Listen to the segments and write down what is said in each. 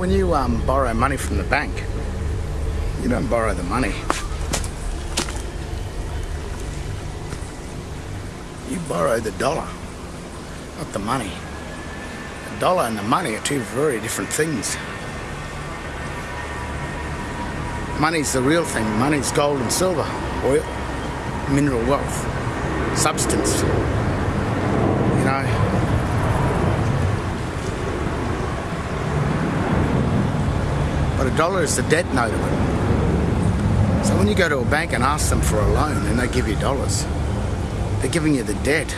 When you um, borrow money from the bank, you don't borrow the money. You borrow the dollar, not the money. The dollar and the money are two very different things. Money's the real thing. Money's gold and silver, oil, mineral wealth, substance. You know, but a dollar is the debt note of it. So when you go to a bank and ask them for a loan and they give you dollars, they're giving you the debt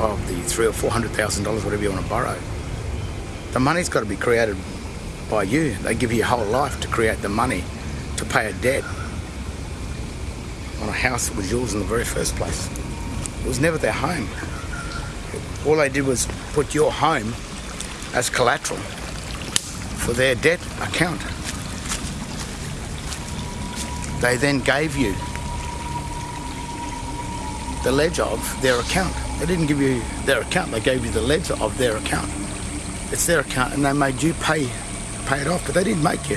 of the three or four hundred thousand dollars, whatever you want to borrow. The money's got to be created by you. They give you your whole life to create the money to pay a debt on a house that was yours in the very first place. It was never their home. All they did was put your home as collateral for their debt account. They then gave you the ledger of their account. They didn't give you their account, they gave you the ledger of their account. It's their account and they made you pay pay it off, but they didn't make you.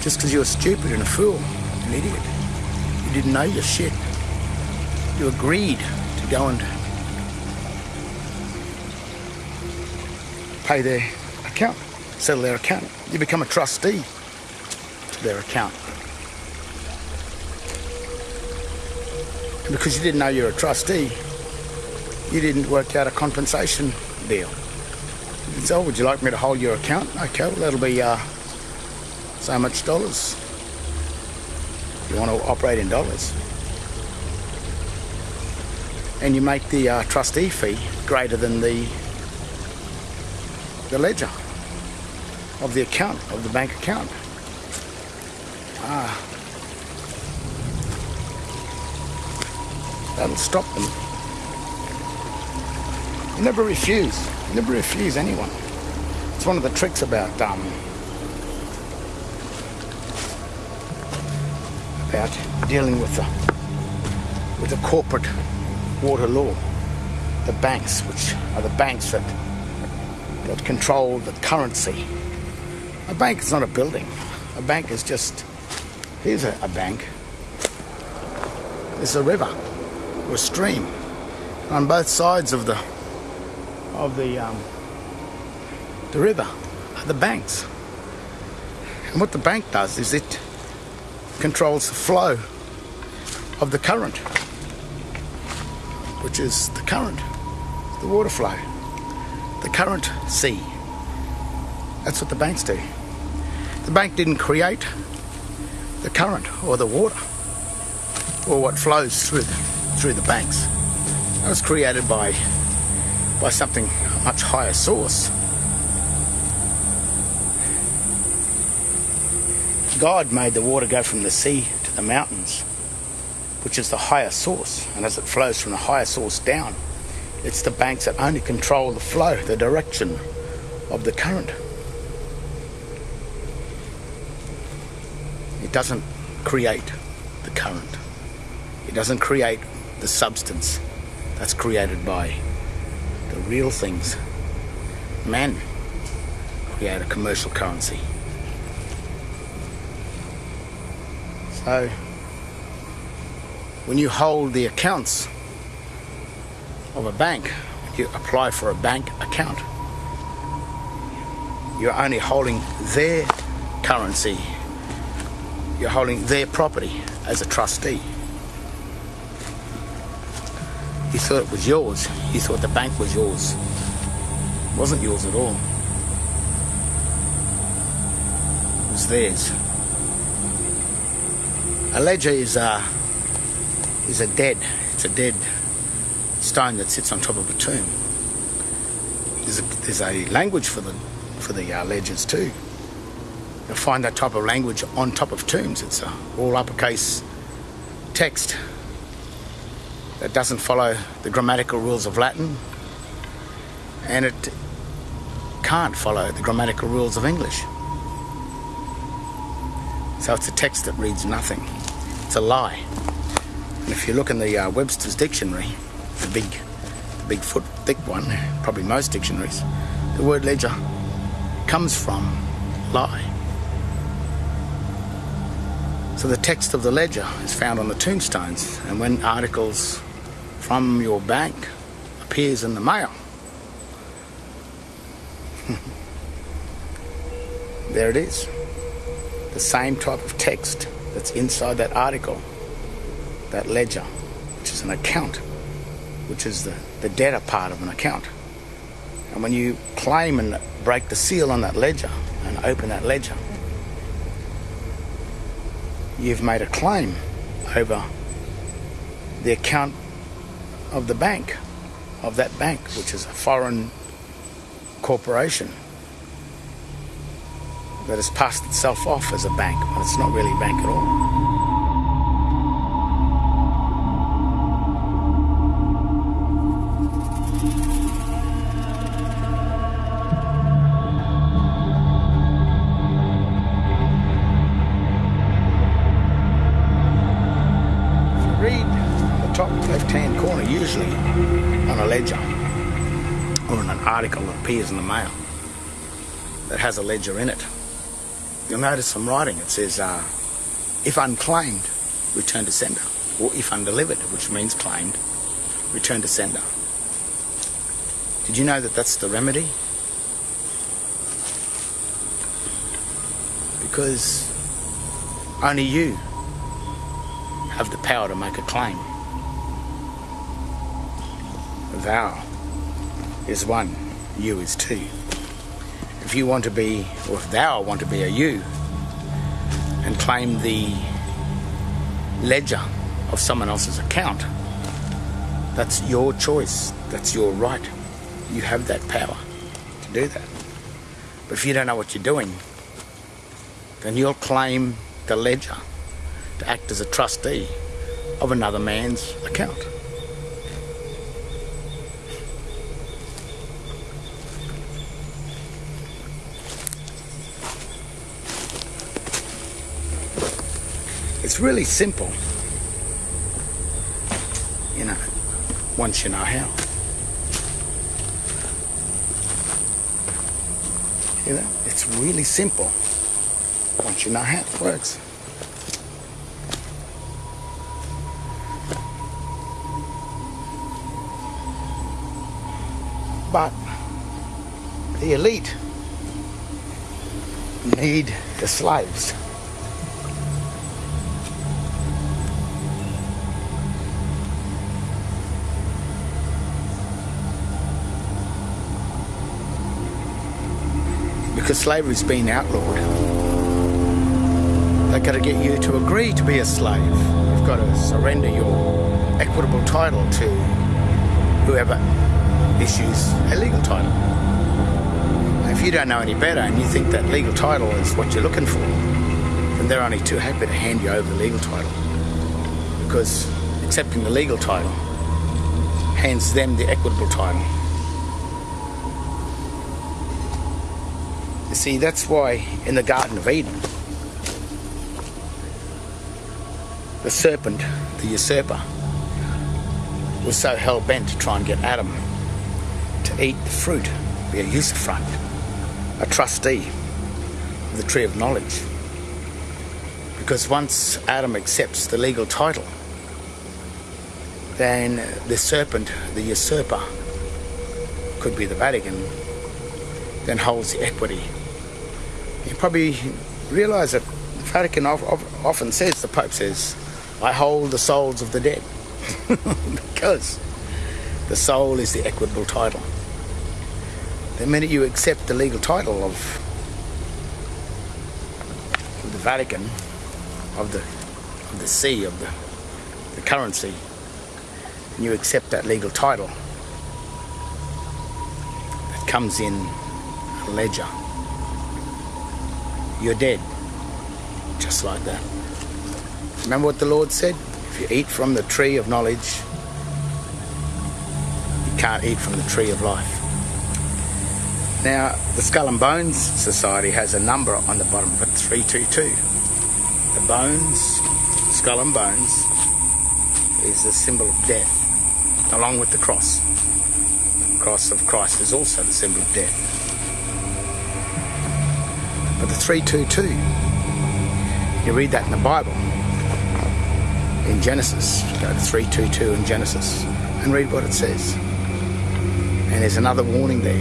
Just because you were stupid and a fool, an idiot. You didn't know your shit. You agreed to go and pay their account settle their account. You become a trustee to their account. And because you didn't know you're a trustee, you didn't work out a compensation deal. So, would you like me to hold your account? Okay, well, that'll be uh, so much dollars. You want to operate in dollars. And you make the uh, trustee fee greater than the, the ledger of the account, of the bank account. Ah. That'll stop them. You never refuse. You never refuse anyone. It's one of the tricks about um, about dealing with the with the corporate water law. The banks, which are the banks that that control the currency a bank is not a building. A bank is just, here's a, a bank. There's a river or a stream. On both sides of the of the um, the river are the banks. And what the bank does is it controls the flow of the current, which is the current, the water flow, the current sea. That's what the banks do. The bank didn't create the current or the water or what flows through the, through the banks. That was created by by something a much higher source. God made the water go from the sea to the mountains, which is the higher source, and as it flows from the higher source down, it's the banks that only control the flow, the direction of the current. It doesn't create the current. It doesn't create the substance that's created by the real things. Men create a commercial currency. So, when you hold the accounts of a bank, you apply for a bank account, you're only holding their currency you're holding their property as a trustee. You thought it was yours. You thought the bank was yours. It wasn't yours at all. It was theirs. A ledger is a, is a dead, it's a dead stone that sits on top of a tomb. There's a, there's a language for the, for the uh, ledgers too. Find that type of language on top of tombs. It's all uppercase text that doesn't follow the grammatical rules of Latin and it can't follow the grammatical rules of English. So it's a text that reads nothing. It's a lie. And if you look in the uh, Webster's dictionary, the big, the big foot thick one, probably most dictionaries, the word ledger comes from lie. So the text of the ledger is found on the tombstones, and when articles from your bank appears in the mail, there it is. The same type of text that's inside that article, that ledger, which is an account, which is the, the debtor part of an account. And when you claim and break the seal on that ledger and open that ledger, you've made a claim over the account of the bank, of that bank, which is a foreign corporation that has passed itself off as a bank, but it's not really a bank at all. Usually on a ledger or in an article that appears in the mail that has a ledger in it. You'll notice some writing. It says, uh, if unclaimed, return to sender. Or if undelivered, which means claimed, return to sender. Did you know that that's the remedy? Because only you have the power to make a claim thou is one, you is two. If you want to be, or if thou want to be a you, and claim the ledger of someone else's account, that's your choice. That's your right. You have that power to do that. But if you don't know what you're doing, then you'll claim the ledger to act as a trustee of another man's account. It's really simple, you know, once you know how. You know, it's really simple once you know how it works. But the elite need the slaves. Because slavery's been outlawed. They've got to get you to agree to be a slave. You've got to surrender your equitable title to whoever issues a legal title. if you don't know any better and you think that legal title is what you're looking for, then they're only too happy to hand you over the legal title. Because accepting the legal title hands them the equitable title. See, that's why in the Garden of Eden, the serpent, the usurper, was so hell bent to try and get Adam to eat the fruit, be a usufruct, a trustee of the tree of knowledge. Because once Adam accepts the legal title, then the serpent, the usurper, could be the Vatican, then holds the equity you probably realize that the Vatican often says, the Pope says, I hold the souls of the dead. because the soul is the equitable title. The minute you accept the legal title of the Vatican, of the, of the see, of the, the currency, and you accept that legal title, that comes in ledger you're dead. Just like that. Remember what the Lord said? If you eat from the tree of knowledge, you can't eat from the tree of life. Now, the Skull and Bones Society has a number on the bottom of it, 322. The bones, skull and bones, is the symbol of death, along with the cross. The cross of Christ is also the symbol of death. 322. You read that in the Bible. In Genesis, go to 322 in Genesis and read what it says. And there's another warning there.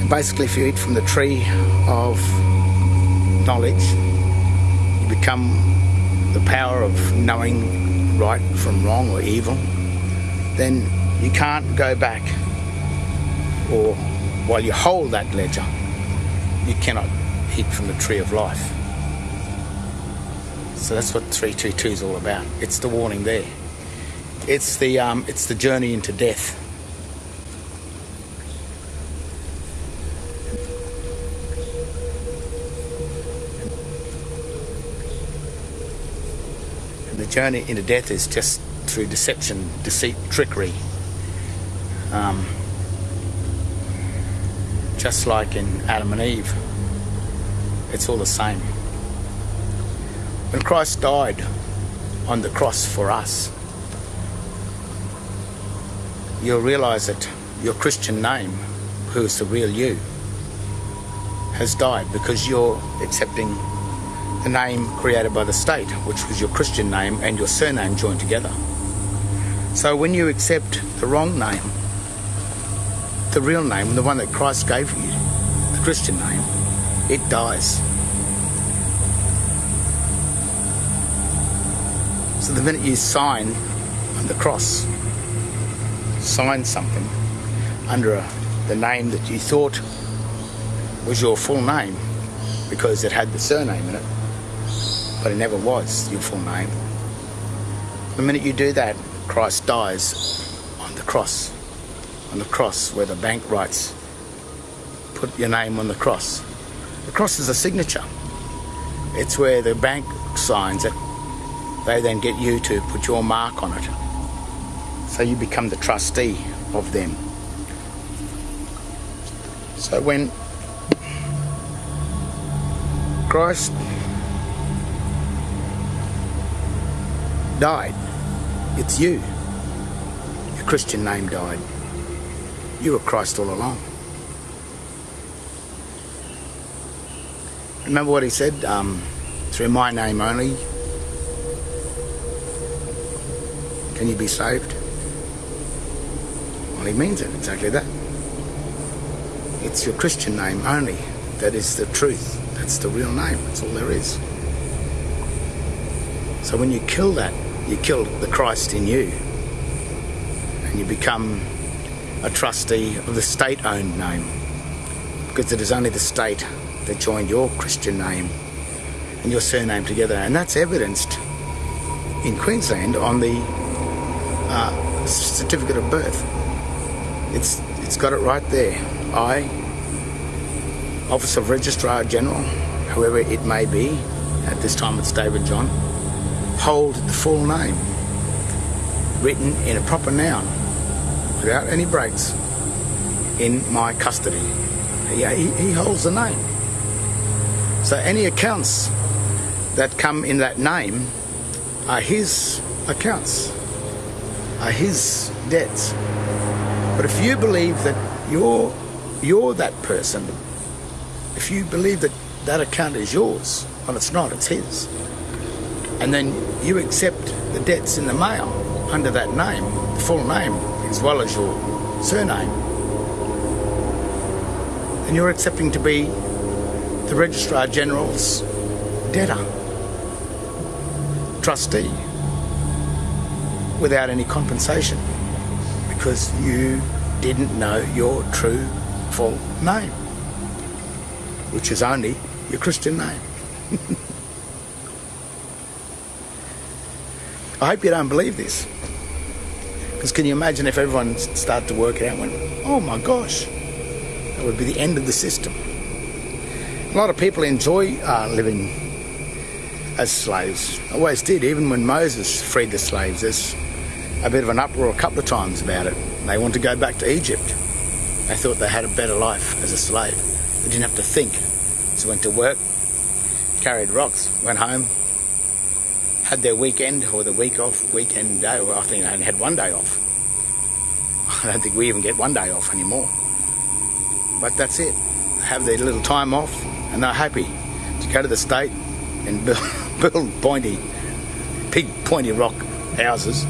And basically, if you eat from the tree of knowledge, you become the power of knowing right from wrong or evil, then you can't go back or while you hold that ledger, you cannot eat from the tree of life. So that's what 322 is all about. It's the warning there. It's the um, it's the journey into death. And the journey into death is just through deception, deceit, trickery. Um, just like in Adam and Eve, it's all the same. When Christ died on the cross for us, you'll realize that your Christian name, who is the real you, has died because you're accepting the name created by the state, which was your Christian name and your surname joined together. So when you accept the wrong name, the real name, the one that Christ gave you, the Christian name, it dies. So the minute you sign on the cross, sign something under a, the name that you thought was your full name because it had the surname in it, but it never was your full name. The minute you do that, Christ dies on the cross. On the cross where the bank writes, put your name on the cross. The cross is a signature. It's where the bank signs it. They then get you to put your mark on it. So you become the trustee of them. So when Christ died, it's you. Your Christian name died. You were Christ all along. Remember what he said? Um, through my name only can you be saved? Well, he means it exactly that. It's your Christian name only that is the truth. That's the real name. That's all there is. So when you kill that, you kill the Christ in you. And you become a trustee of the state owned name. Because it is only the state that joined your Christian name and your surname together. And that's evidenced in Queensland on the uh, certificate of birth. It's, it's got it right there. I, Office of Registrar General, whoever it may be, at this time it's David John, hold the full name written in a proper noun without any breaks in my custody. He, he, holds the name. So any accounts that come in that name are his accounts, are his debts. But if you believe that you're you're that person, if you believe that that account is yours, well, it's not, it's his. And then you accept the debts in the mail under that name, the full name, as well as your surname, and you're accepting to be the Registrar General's debtor, trustee, without any compensation? Because you didn't know your true full name, which is only your Christian name. I hope you don't believe this. Because can you imagine if everyone started to work out and went, oh my gosh, that would be the end of the system. A lot of people enjoy uh, living as slaves. Always did, even when Moses freed the slaves. There's a bit of an uproar a couple of times about it. They want to go back to Egypt. They thought they had a better life as a slave. They didn't have to think. So went to work, carried rocks, went home, had their weekend or the week off, weekend day. Well, I think they only had one day off. I don't think we even get one day off anymore. But that's it. They Have their little time off and they're happy to go to the state and build, build pointy, big pointy rock houses,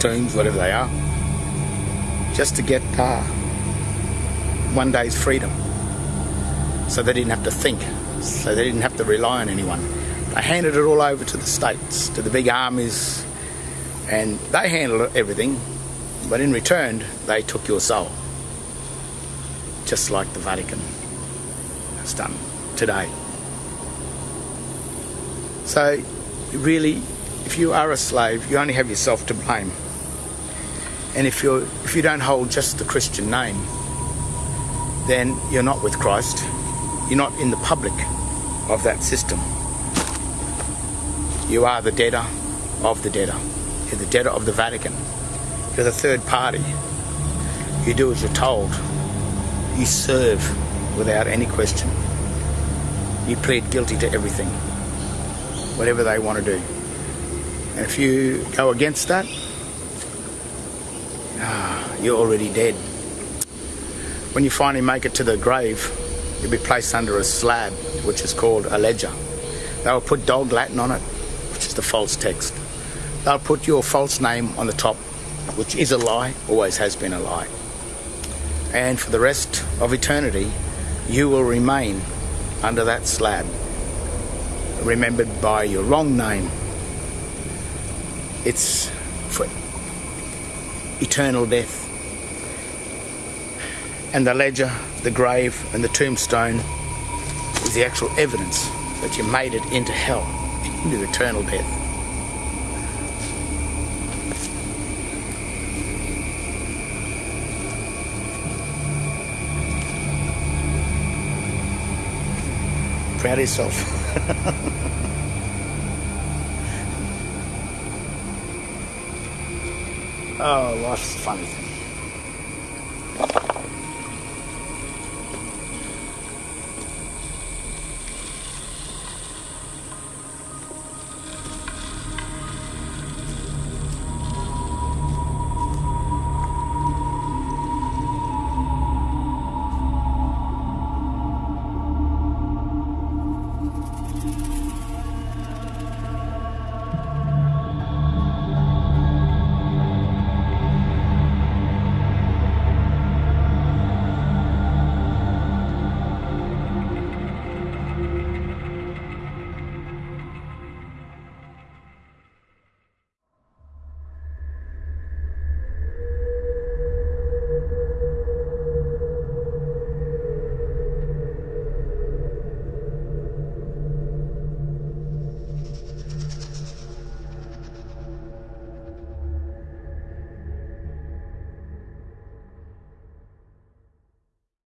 tombs, whatever they are, just to get uh, one day's freedom. So they didn't have to think, so they didn't have to rely on anyone. They handed it all over to the states, to the big armies, and they handled everything, but in return, they took your soul. Just like the Vatican has done today. So, really, if you are a slave, you only have yourself to blame. And if you're, if you don't hold just the Christian name, then you're not with Christ. You're not in the public of that system. You are the debtor of the debtor. You're the debtor of the Vatican. You're the third party. You do as you're told. You serve without any question. You plead guilty to everything, whatever they want to do. And if you go against that, ah, you're already dead. When you finally make it to the grave, you'll be placed under a slab, which is called a ledger. They will put dog Latin on it, is the false text. They'll put your false name on the top, which is a lie, always has been a lie. And for the rest of eternity, you will remain under that slab, remembered by your wrong name. It's for eternal death. And the ledger, the grave, and the tombstone is the actual evidence that you made it into hell, into eternal death. Proud of yourself. oh, life's funny thing.